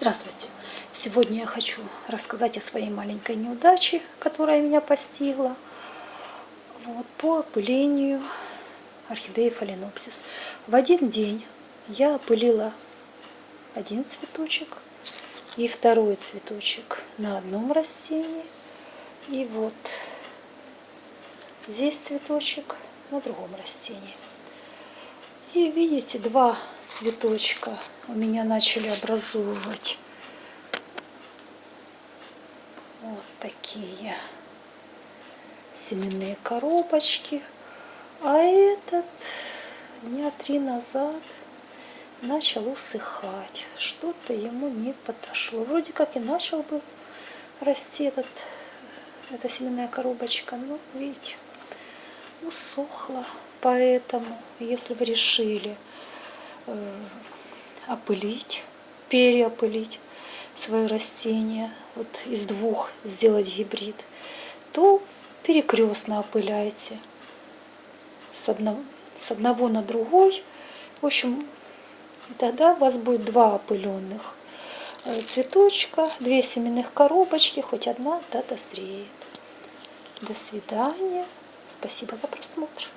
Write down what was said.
Здравствуйте! Сегодня я хочу рассказать о своей маленькой неудаче, которая меня постигла вот, по опылению орхидеи фаленопсис. В один день я опылила один цветочек и второй цветочек на одном растении. И вот здесь цветочек на другом растении. И видите, два цветочка у меня начали образовывать вот такие семенные коробочки. А этот дня три назад начал усыхать. Что-то ему не подошло. Вроде как и начал бы расти этот, эта семенная коробочка, но видите, усохла. Поэтому, если вы решили опылить, переопылить свое растение, вот из двух сделать гибрид, то перекрестно опыляйте с одного, с одного на другой. В общем, тогда у вас будет два опыленных э, цветочка, две семенных коробочки, хоть одна да дозреет. До свидания. Спасибо за просмотр.